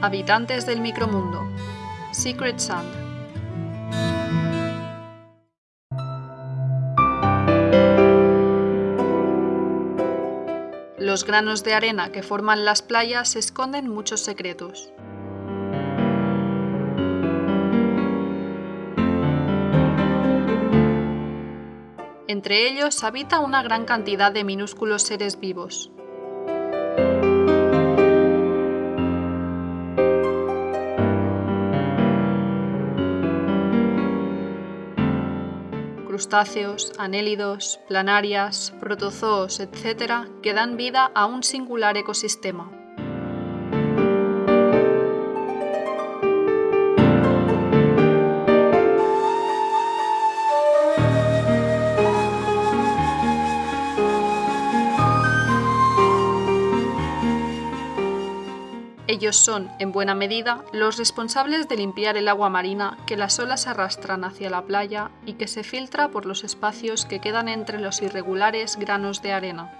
Habitantes del micromundo. Secret Sand. Los granos de arena que forman las playas esconden muchos secretos. Entre ellos habita una gran cantidad de minúsculos seres vivos. Crustáceos, anélidos, planarias, protozoos, etc., que dan vida a un singular ecosistema. Ellos son, en buena medida, los responsables de limpiar el agua marina que las olas arrastran hacia la playa y que se filtra por los espacios que quedan entre los irregulares granos de arena.